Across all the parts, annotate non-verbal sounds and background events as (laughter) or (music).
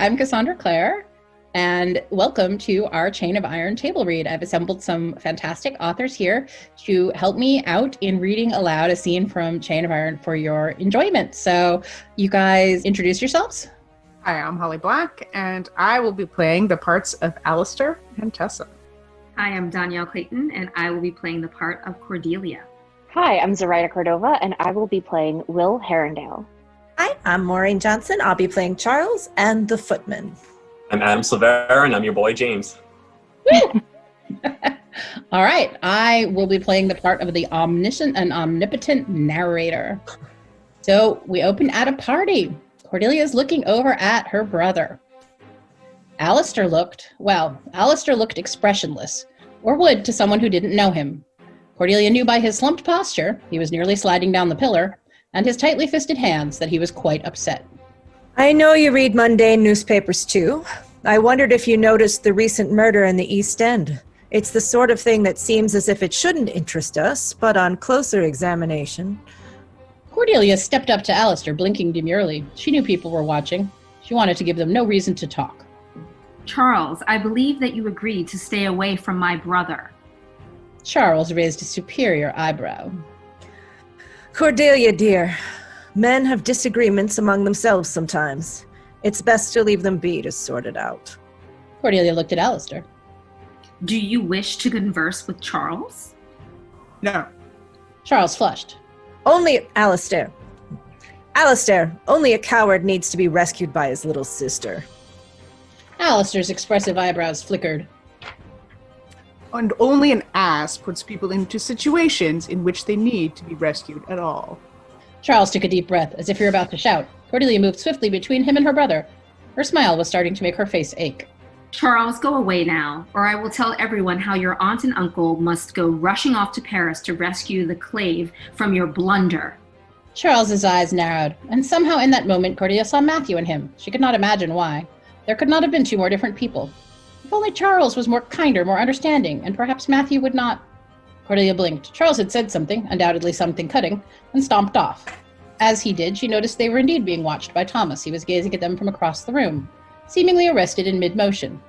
I'm Cassandra Clare, and welcome to our Chain of Iron table read. I've assembled some fantastic authors here to help me out in reading aloud a scene from Chain of Iron for your enjoyment. So, you guys introduce yourselves. Hi, I'm Holly Black, and I will be playing the parts of Alistair and Tessa. Hi, I'm Dhonielle Clayton, and I will be playing the part of Cordelia. Hi, I'm Zoraida Cordova, and I will be playing Will Herondale. Hi, I'm Maureen Johnson. I'll be playing Charles and the Footman. I'm Adam Silvera, and I'm your boy James. (laughs) All right, I will be playing the part of the omniscient and omnipotent narrator. So we open at a party. Cordelia is looking over at her brother. Alistair looked, well, Alistair looked expressionless, or would to someone who didn't know him. Cordelia knew by his slumped posture, he was nearly sliding down the pillar, and his tightly fisted hands that he was quite upset. I know you read mundane newspapers too. I wondered if you noticed the recent murder in the East End. It's the sort of thing that seems as if it shouldn't interest us, but on closer examination. Cordelia stepped up to Alistair, blinking demurely. She knew people were watching. She wanted to give them no reason to talk. Charles, I believe that you agreed to stay away from my brother. Charles raised a superior eyebrow. Cordelia, dear, men have disagreements among themselves sometimes. It's best to leave them be to sort it out. Cordelia looked at Alistair. Do you wish to converse with Charles? No. Charles flushed. Only Alistair. Alistair, only a coward needs to be rescued by his little sister. Alistair's expressive eyebrows flickered. And only an ass puts people into situations in which they need to be rescued at all. Charles took a deep breath, as if he were about to shout. Cordelia moved swiftly between him and her brother. Her smile was starting to make her face ache. Charles, go away now, or I will tell everyone how your aunt and uncle must go rushing off to Paris to rescue the clave from your blunder. Charles's eyes narrowed, and somehow in that moment Cordelia saw Matthew in him. She could not imagine why. There could not have been two more different people. If only Charles was more kinder, more understanding, and perhaps Matthew would not. Cordelia blinked. Charles had said something, undoubtedly something cutting, and stomped off. As he did, she noticed they were indeed being watched by Thomas. He was gazing at them from across the room, seemingly arrested in mid motion.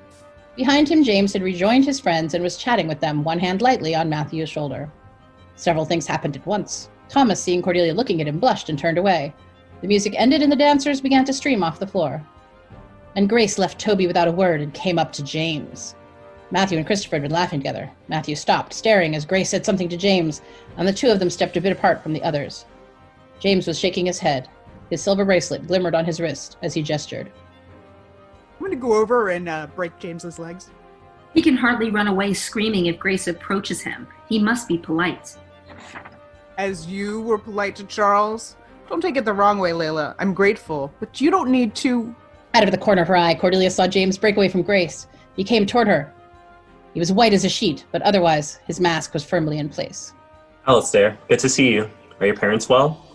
Behind him, James had rejoined his friends and was chatting with them, one hand lightly on Matthew's shoulder. Several things happened at once. Thomas, seeing Cordelia looking at him, blushed and turned away. The music ended and the dancers began to stream off the floor. And Grace left Thoby without a word and came up to James. Matthew and Christopher had been laughing together. Matthew stopped, staring as Grace said something to James, and the two of them stepped a bit apart from the others. James was shaking his head. His silver bracelet glimmered on his wrist as he gestured. I'm going to go over and uh, break James's legs. He can hardly run away screaming if Grace approaches him. He must be polite. As you were polite to Charles, don't take it the wrong way, Layla. I'm grateful, but you don't need to. Out of the corner of her eye, Cordelia saw James break away from Grace. He came toward her. He was white as a sheet, but otherwise, his mask was firmly in place. Alistair, good to see you. Are your parents well?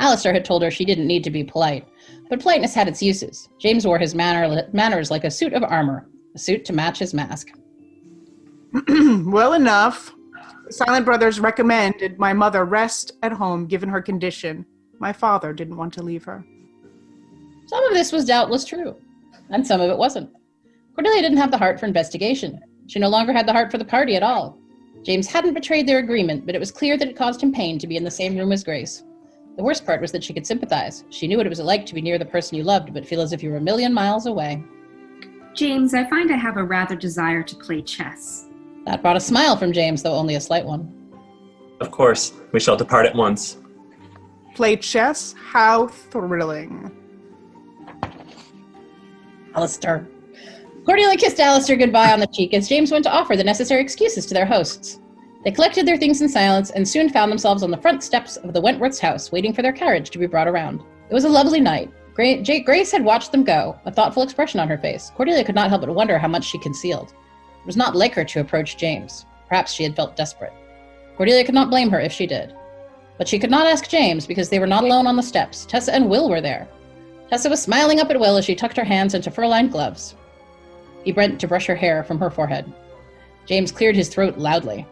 Alistair had told her she didn't need to be polite, but politeness had its uses. James wore his manner, manners like a suit of armor, a suit to match his mask. (clears throat) well enough. The Silent Brothers recommended my mother rest at home given her condition. My father didn't want to leave her. Some of this was doubtless true, and some of it wasn't. Cordelia didn't have the heart for investigation. She no longer had the heart for the party at all. James hadn't betrayed their agreement, but it was clear that it caused him pain to be in the same room as Grace. The worst part was that she could sympathize. She knew what it was like to be near the person you loved, but feel as if you were a million miles away. James, I find I have a rather desire to play chess. That brought a smile from James, though only a slight one. Of course, we shall depart at once. Play chess? How thrilling. Alistair. Cordelia kissed Alistair goodbye on the cheek as James went to offer the necessary excuses to their hosts. They collected their things in silence and soon found themselves on the front steps of the Wentworth's house, waiting for their carriage to be brought around. It was a lovely night. Grace had watched them go, a thoughtful expression on her face. Cordelia could not help but wonder how much she concealed. It was not like her to approach James. Perhaps she had felt desperate. Cordelia could not blame her if she did. But she could not ask James because they were not alone on the steps. Tessa and Will were there. Tessa was smiling up at Will as she tucked her hands into fur-lined gloves. He bent to brush her hair from her forehead. James cleared his throat loudly.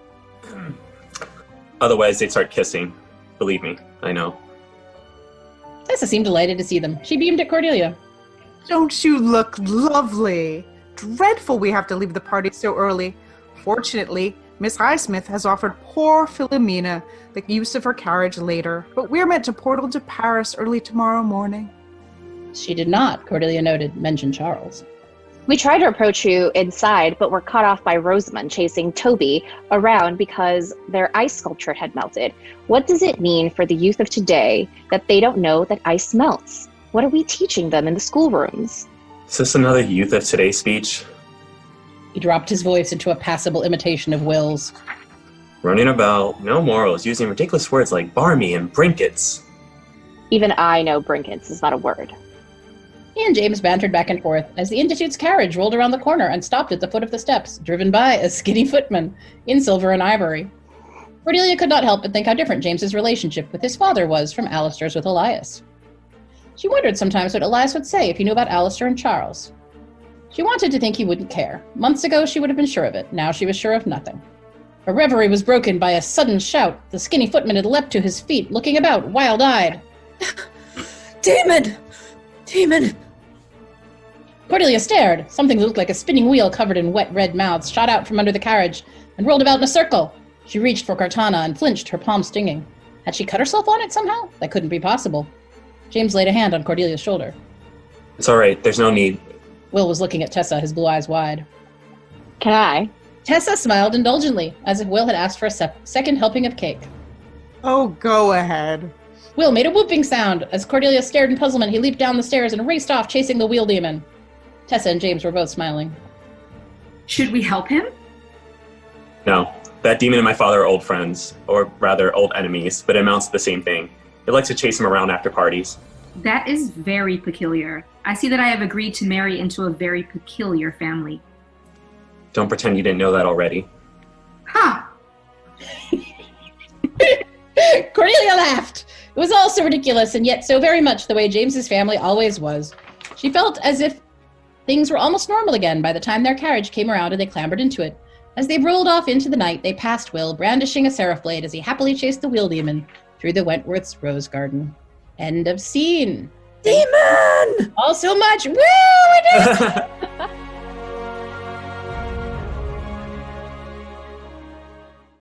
Otherwise, they'd start kissing. Believe me, I know. Tessa seemed delighted to see them. She beamed at Cordelia. Don't you look lovely? Dreadful we have to leave the party so early. Fortunately, Miss Highsmith has offered poor Philomena the use of her carriage later, but we're meant to portal to Paris early tomorrow morning. She did not, Cordelia noted, mention Charles. We tried to approach you inside, but were cut off by Rosamund chasing Thoby around because their ice sculpture had melted. What does it mean for the youth of today that they don't know that ice melts? What are we teaching them in the schoolrooms? Is this another youth of today speech? He dropped his voice into a passable imitation of Will's. Running about, no morals, using ridiculous words like barmy and brinkets. Even I know brinkets is not a word. He and James bantered back and forth as the Institute's carriage rolled around the corner and stopped at the foot of the steps, driven by a skinny footman in silver and ivory. Cordelia could not help but think how different James's relationship with his father was from Alistair's with Elias. She wondered sometimes what Elias would say if he knew about Alistair and Charles. She wanted to think he wouldn't care. Months ago, she would have been sure of it. Now she was sure of nothing. Her reverie was broken by a sudden shout. The skinny footman had leapt to his feet, looking about, wild eyed. (laughs) Demon! Demon! Cordelia stared. Something that looked like a spinning wheel covered in wet red mouths shot out from under the carriage and rolled about in a circle. She reached for Cortana and flinched, her palm stinging. Had she cut herself on it somehow? That couldn't be possible. James laid a hand on Cordelia's shoulder. It's all right. There's no need. Will was looking at Tessa, his blue eyes wide. Can I? Tessa smiled indulgently, as if Will had asked for a sep- second helping of cake. Oh, go ahead. Will made a whooping sound. As Cordelia stared in puzzlement, he leaped down the stairs and raced off, chasing the wheel demon. Tessa and James were both smiling. Should we help him? No. That demon and my father are old friends, or rather, old enemies, but it amounts to the same thing. He likes to chase him around after parties. That is very peculiar. I see that I have agreed to marry into a very peculiar family. Don't pretend you didn't know that already. Ha! (laughs) Cornelia laughed. It was all so ridiculous, and yet so very much the way James's family always was. She felt as if things were almost normal again by the time their carriage came around and they clambered into it. As they rolled off into the night, they passed Will, brandishing a seraph blade as he happily chased the wheel demon through the Wentworth's rose garden. End of scene. Demon! All so much. Woo! (laughs)